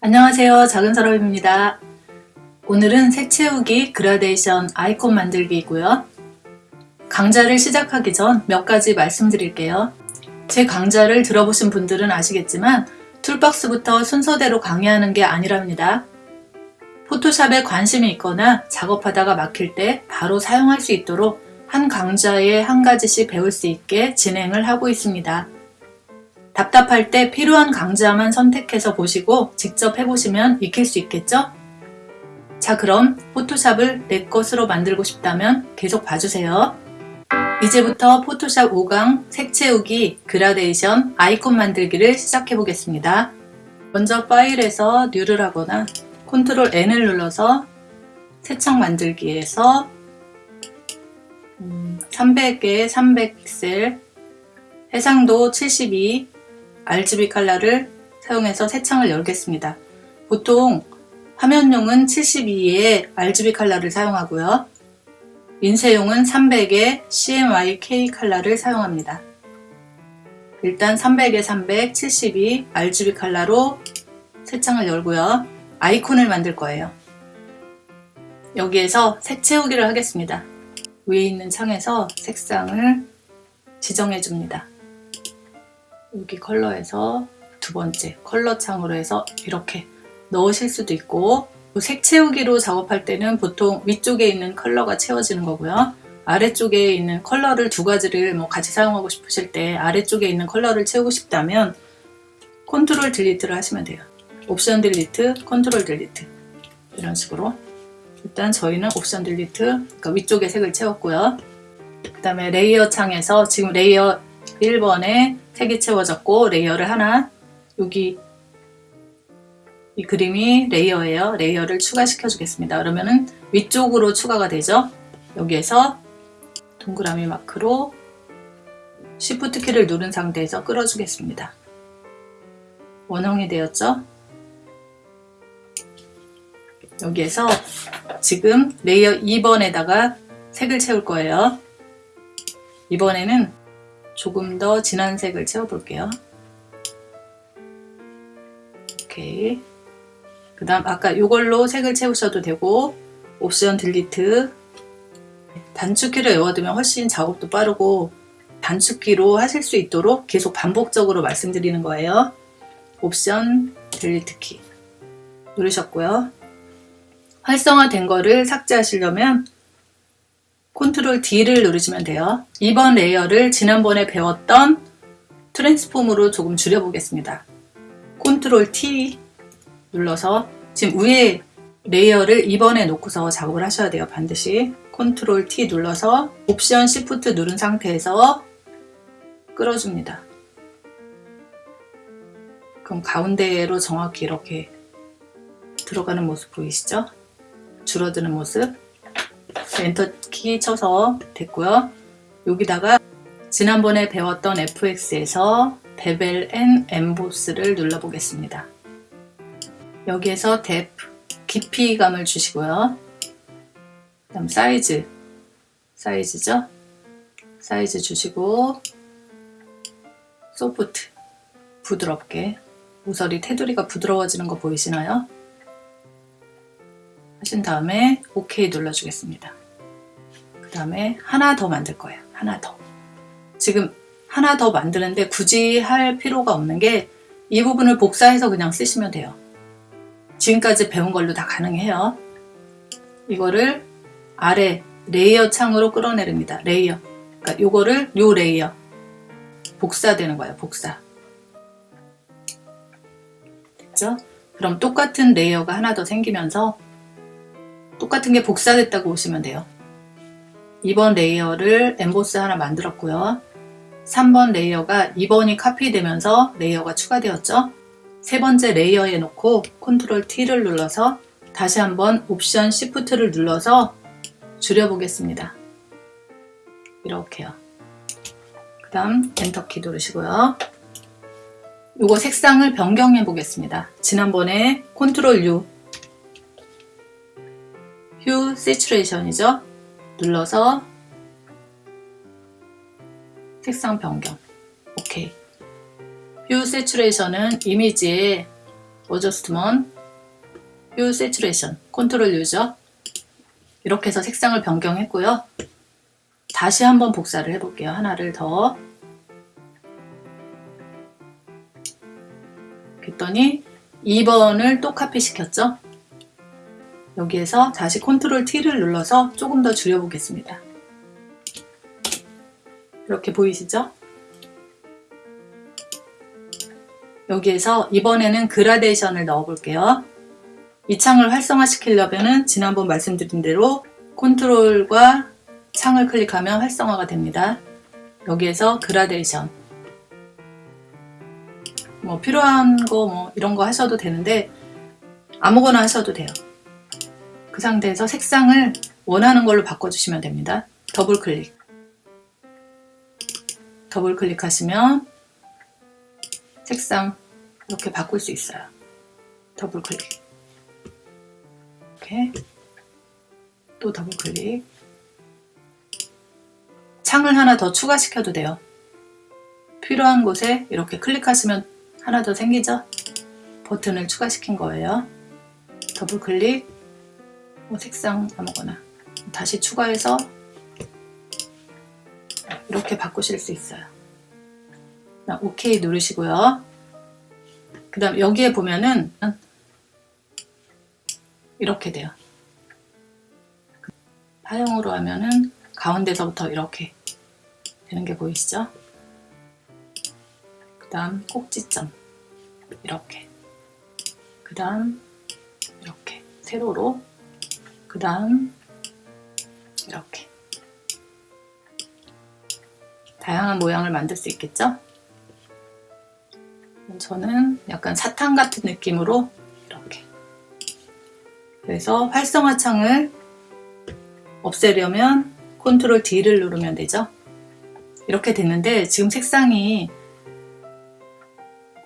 안녕하세요. 작은 사람입니다. 오늘은 색 채우기 그라데이션 아이콘 만들기이고요. 강좌를 시작하기 전 몇 가지 말씀드릴게요. 제 강좌를 들어보신 분들은 아시겠지만 툴박스부터 순서대로 강의하는 게 아니랍니다. 포토샵에 관심이 있거나 작업하다가 막힐 때 바로 사용할 수 있도록 한 강좌에 한 가지씩 배울 수 있게 진행을 하고 있습니다 답답할 때 필요한 강좌만 선택해서 보시고 직접 해보시면 익힐 수 있겠죠? 자 그럼 포토샵을 내 것으로 만들고 싶다면 계속 봐주세요. 이제부터 포토샵 5강 색 채우기 그라데이션 아이콘 만들기를 시작해 보겠습니다. 먼저 파일에서 New를 하거나 Control N을 눌러서 새창 만들기에서 300개 300픽셀 해상도 72 RGB 칼라를 사용해서 새 창을 열겠습니다. 보통 화면용은 72의 RGB 칼라를 사용하고요. 인쇄용은 300의 CMYK 칼라를 사용합니다. 일단 300에 300, 72 RGB 칼라로 새 창을 열고요. 아이콘을 만들 거예요. 여기에서 색 채우기를 하겠습니다. 위에 있는 창에서 색상을 지정해 줍니다. 여기 컬러에서 두 번째 컬러 창으로 해서 이렇게 넣으실 수도 있고 색 채우기로 작업할 때는 보통 위쪽에 있는 컬러가 채워지는 거고요. 아래쪽에 있는 컬러를 두 가지를 뭐 같이 사용하고 싶으실 때 아래쪽에 있는 컬러를 채우고 싶다면 컨트롤 Delete를 하시면 돼요. 옵션 Delete, 컨트롤 Delete. 이런 식으로. 일단 저희는 옵션 Delete 그러니까 위쪽에 색을 채웠고요. 그 다음에 layer 창에서 지금 layer 1번에 색이 채워졌고 layer를 하나 여기 이 그림이 layer예요. layer를 추가시켜 주겠습니다. 그러면은 위쪽으로 추가가 되죠. 여기에서 동그라미 마크로 Shift 키를 누른 상태에서 끌어주겠습니다. 원형이 되었죠? 여기에서 지금 layer 2번에다가 색을 채울 거예요. 이번에는 조금 더 진한 색을 채워볼게요. 오케이. 그 다음 아까 이걸로 색을 채우셔도 되고 옵션 Delete 단축키를 외워두면 훨씬 작업도 빠르고 단축키로 하실 수 있도록 계속 반복적으로 말씀드리는 거예요. 옵션 Delete 키 누르셨고요. 활성화된 거를 삭제하시려면 컨트롤 D를 누르시면 돼요. 이번 layer를 지난번에 배웠던 transform으로 조금 줄여보겠습니다. 컨트롤 T 눌러서 지금 위에 layer를 2번에 놓고서 작업을 하셔야 돼요. 반드시 컨트롤 T 눌러서 옵션 Shift 누른 상태에서 끌어줍니다. 그럼 가운데로 정확히 이렇게 들어가는 모습 보이시죠? 줄어드는 모습 엔터키 쳐서 됐고요. 여기다가 지난번에 배웠던 FX에서 Bevel and Emboss를 눌러보겠습니다. 여기에서 Depth, 깊이감을 주시고요. 그 다음 사이즈, 사이즈죠? 사이즈 주시고 소프트, 부드럽게 모서리 테두리가 부드러워지는 거 보이시나요? 하신 다음에 OK 눌러주겠습니다. 그 다음에 하나 더 만들 거예요. 하나 더. 지금 하나 더 만드는데 굳이 할 필요가 없는 게 이 부분을 복사해서 그냥 쓰시면 돼요. 지금까지 배운 걸로 다 가능해요. 이거를 아래 layer 창으로 끌어내립니다. layer. 그러니까 이거를 요 layer. 복사되는 거예요. 복사. 됐죠? 그럼 똑같은 layer가 하나 더 생기면서 똑같은 게 복사됐다고 보시면 돼요. 2번 layer를 Emboss 하나 만들었고요. 3번 layer가 2번이 카피되면서 layer가 추가되었죠. 세 번째 layer에 놓고 컨트롤 T를 눌러서 다시 한번 옵션 Shift를 눌러서 줄여보겠습니다. 이렇게요. 그 다음 엔터키 누르시고요. 이거 색상을 변경해 보겠습니다. 지난번에 컨트롤 U 휴 시츄레이션이죠. 눌러서 색상 변경 오케이 Hue Saturation은 이미지에 Adjustment Hue Saturation 컨트롤 U죠 이렇게 해서 색상을 변경했고요. 다시 한번 복사를 해볼게요. 하나를 더 그랬더니 2번을 또 카피 시켰죠. 여기에서 다시 컨트롤 T를 눌러서 조금 더 줄여보겠습니다. 이렇게 보이시죠? 여기에서 이번에는 그라데이션을 넣어 볼게요. 이 창을 활성화시키려면 지난번 말씀드린 대로 컨트롤과 창을 클릭하면 활성화가 됩니다. 여기에서 그라데이션 뭐 필요한 거 뭐 이런 거 하셔도 되는데 아무거나 하셔도 돼요. 그 상태에서 색상을 원하는 걸로 바꿔주시면 됩니다. 더블 클릭 더블 클릭하시면 색상 이렇게 바꿀 수 있어요. 더블 클릭 이렇게 또 더블 클릭 창을 하나 더 추가시켜도 돼요. 필요한 곳에 이렇게 클릭하시면 하나 더 생기죠? 버튼을 추가시킨 거예요. 더블 클릭 뭐 색상 아무거나 다시 추가해서 이렇게 바꾸실 수 있어요. 오케이 누르시고요. 그 다음 여기에 보면은 이렇게 돼요. 파형으로 하면은 가운데서부터 이렇게 되는 게 보이시죠? 그 다음 꼭지점 이렇게 그 다음 이렇게 세로로 그 다음 이렇게. 다양한 모양을 만들 수 있겠죠? 저는 약간 사탕 같은 느낌으로 이렇게. 그래서 활성화 창을 없애려면 컨트롤 D를 누르면 되죠? 이렇게 됐는데 지금 색상이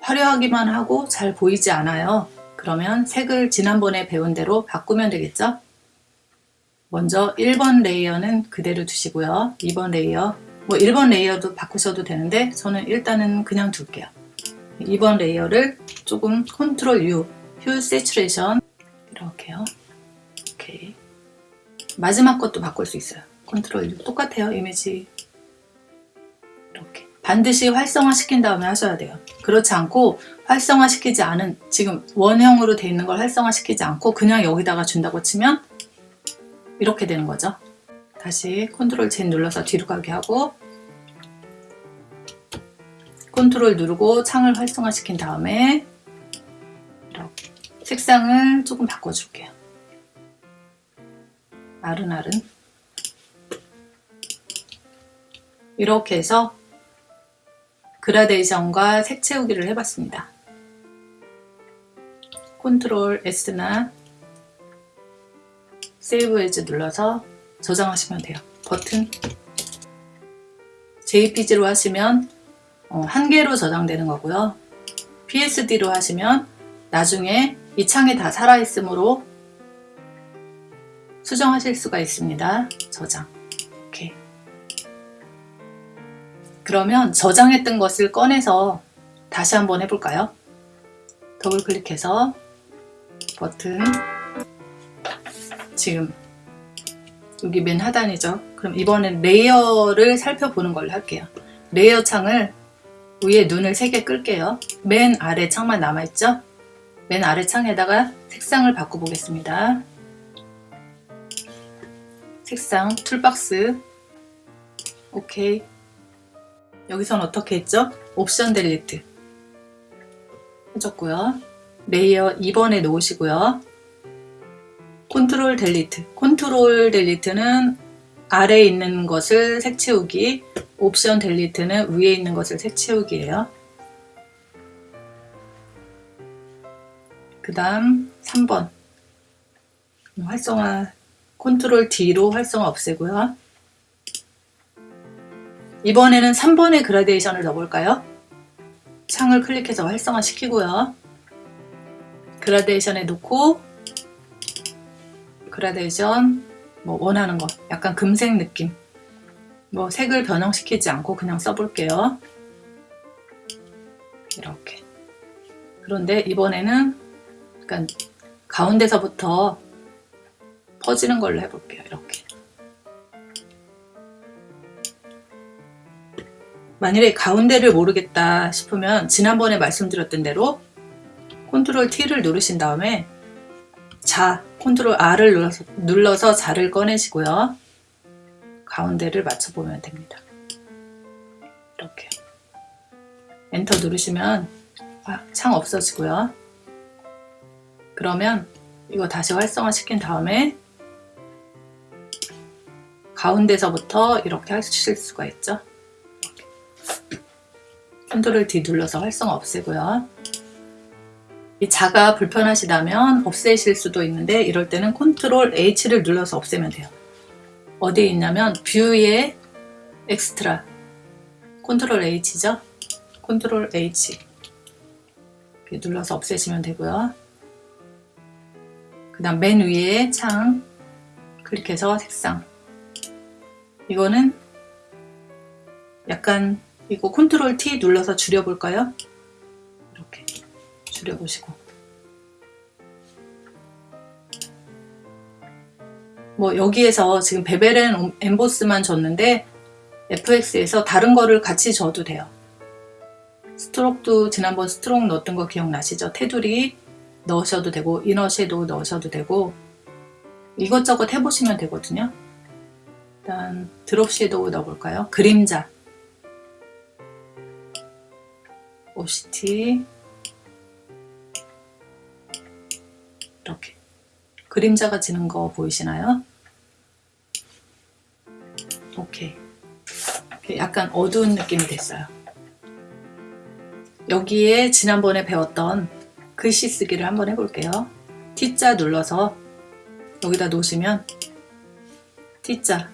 화려하기만 하고 잘 보이지 않아요. 그러면 색을 지난번에 배운 대로 바꾸면 되겠죠 먼저 1번 layer는 그대로 두시고요 2번 layer 뭐 1번 layer도 바꾸셔도 되는데 저는 일단은 그냥 둘게요 2번 layer를 조금 컨트롤 U, Hue Saturation 이렇게요. 오케이. 마지막 것도 바꿀 수 있어요. 컨트롤 U 똑같아요. 이미지 이렇게 반드시 활성화 시킨 다음에 하셔야 돼요. 그렇지 않고 활성화 시키지 않은 지금 원형으로 돼 있는 걸 활성화 시키지 않고 그냥 여기다가 준다고 치면 이렇게 되는 거죠. 다시 컨트롤 Z 눌러서 뒤로 가게 하고 컨트롤 누르고 창을 활성화 시킨 다음에 이렇게 색상을 조금 바꿔줄게요. 아른아른 이렇게 해서 그라데이션과 색 채우기를 해봤습니다. Control S나 save as 눌러서 저장하시면 돼요. 버튼 JPG로 하시면 어, 한 개로 저장되는 거고요. PSD로 하시면 나중에 이 창에 다 살아있으므로 수정하실 수가 있습니다. 저장. 이렇게. 그러면 저장했던 것을 꺼내서 다시 한번 해볼까요? 더블 클릭해서 버튼 지금 여기 맨 하단이죠. 그럼 이번엔 layer를 살펴보는 걸로 할게요. layer 창을 위에 눈을 3개 끌게요. 맨 아래 창만 남아있죠? 맨 아래 창에다가 색상을 바꿔보겠습니다. 색상 toolbox 오케이 여기선 어떻게 했죠? Option Delete 해줬고요. Layer 2번에 놓으시고요. Control Delete Control Delete는 아래에 있는 것을 색채우기 옵션 델리트는 위에 있는 것을 색채우기예요. 그 다음 3번 활성화 컨트롤 D로 활성화 없애고요. 이번에는 3번의 그라데이션을 넣어볼까요? 창을 클릭해서 활성화 시키고요. 그라데이션에 놓고 그라데이션 뭐 원하는 거 약간 금색 느낌 뭐 색을 변형시키지 않고 그냥 써볼게요. 이렇게. 그런데 이번에는 그러니까 가운데서부터 퍼지는 걸로 해볼게요. 이렇게. 만일에 가운데를 모르겠다 싶으면 지난번에 말씀드렸던 대로 Control T를 누르신 다음에 자, Control R을 눌러서, 눌러서 자를 꺼내시고요. 가운데를 맞춰보면 됩니다. 이렇게. 엔터 누르시면 아, 창 없어지고요. 그러면 이거 다시 활성화 시킨 다음에 가운데서부터 이렇게 하실 수가 있죠. Control D 눌러서 활성화 없애고요. 이 자가 불편하시다면 없애실 수도 있는데 이럴 때는 Control H를 눌러서 없애면 돼요. 어디에 있냐면 뷰에 엑스트라 컨트롤 H죠. Control H 눌러서 없애시면 되고요. 그 다음 맨 위에 창 클릭해서 색상 이거는 약간 이거 Control T 눌러서 줄여볼까요? 줄여보시고. 뭐 여기에서 지금 Bevel and Emboss만 줬는데 FX에서 다른 거를 같이 줘도 돼요. Stroke도 지난번 Stroke 넣었던 거 기억나시죠? 테두리 넣으셔도 되고 Inner Shadow 넣으셔도 되고 이것저것 해보시면 되거든요. 일단 드롭 섀도우 넣어볼까요? 그림자. 오 이렇게. 그림자가 지는 거 보이시나요? 오케이. 약간 어두운 느낌이 됐어요. 여기에 지난번에 배웠던 글씨 쓰기를 한번 해볼게요. T자 눌러서 여기다 놓으시면 T자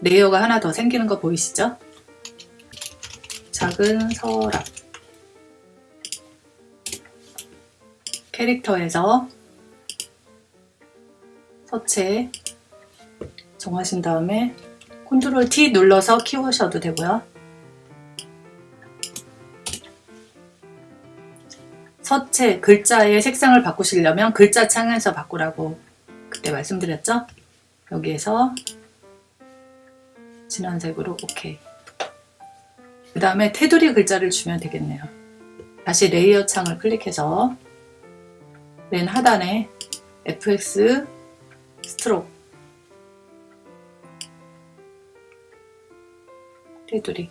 layer가 하나 더 생기는 거 보이시죠? 작은 서랍. Character에서 서체 정하신 다음에 Control T 눌러서 키우셔도 되고요. 서체 글자의 색상을 바꾸시려면 글자 창에서 바꾸라고 그때 말씀드렸죠? 여기에서 진한 색으로 오케이 그 다음에 테두리 글자를 주면 되겠네요. 다시 layer 창을 클릭해서 맨 하단에 FX Stroke 테두리.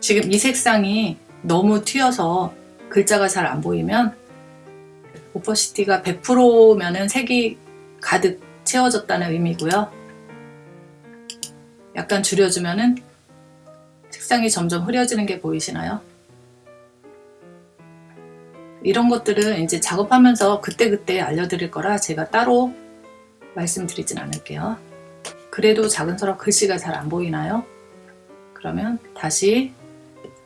지금 이 색상이 너무 튀어서 글자가 잘 안 보이면 오퍼시티가 100%면은 색이 가득 채워졌다는 의미고요. 약간 줄여주면은 색상이 점점 흐려지는 게 보이시나요? 이런 것들은 이제 작업하면서 그때그때 알려드릴 거라 제가 따로 말씀드리진 않을게요. 그래도 작은 서랍 글씨가 잘 안 보이나요? 그러면 다시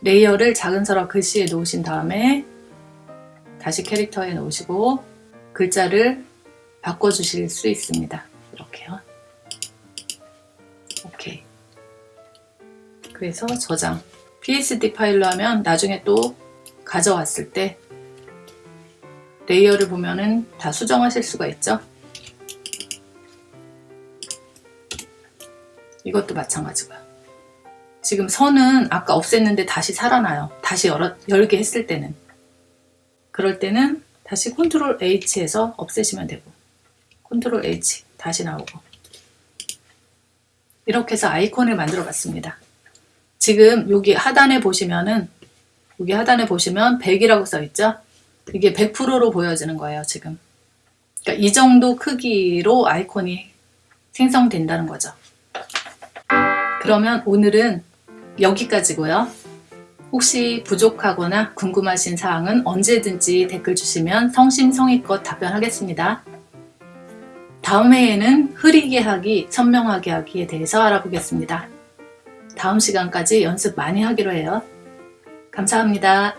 layer를 작은 서랍 글씨에 놓으신 다음에 다시 Character에 놓으시고 글자를 바꿔주실 수 있습니다. 이렇게요. 오케이. 그래서 저장. PSD 파일로 하면 나중에 또 가져왔을 때 layer를 보면은 다 수정하실 수가 있죠. 이것도 마찬가지고요. 지금 선은 아까 없앴는데 다시 살아나요. 다시 열어, 열게 했을 때는. 그럴 때는 다시 Control H에서 없애시면 되고 Control H 다시 나오고 이렇게 해서 아이콘을 만들어 봤습니다. 지금 여기 하단에 보시면은 여기 하단에 보시면 100이라고 써 있죠? 이게 100%로 보여지는 거예요 지금. 그러니까 이 정도 크기로 아이콘이 생성된다는 거죠. 그러면 오늘은 여기까지고요. 혹시 부족하거나 궁금하신 사항은 언제든지 댓글 주시면 성심성의껏 답변하겠습니다. 다음 회에는 흐리게 하기, 선명하게 하기에 대해서 알아보겠습니다. 다음 시간까지 연습 많이 하기로 해요. 감사합니다